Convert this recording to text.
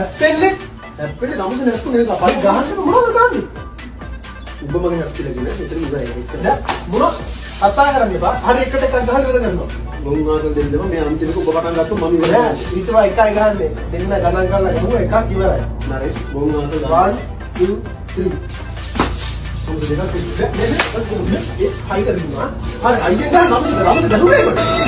හැප්පෙන්නේ හැප්පෙන්නේ නමුත් නැස්තු නේ අපයි ගහන්න මොනවද ගන්නේ? උඹ මගේ හැප්පිලා කියන්නේ මෙතන ඉවරයි. නෑ මොනවද? කතා කරන්න එපා. හරි එකට එකක් ගහලා ඉවර කරනවා. මොන් ආතල් දෙන්නම මේ අන්තිමක ඔබ පටන් ගත්තොත් මම ඉවරයි. නෑ ඊටවා එකයි ගහන්නේ. දෙන්න ගණන් කරලා ගමු එකක් ඉවරයි. නරේෂ් මොන් ආතල් 1 2 3 කොහොමද දෙකක් ඉන්නේ? නේ නේ ඒ හයි කරගන්නවා. හරි අයියෙන් ගන්න නම් රමද ගහුවේ කොට.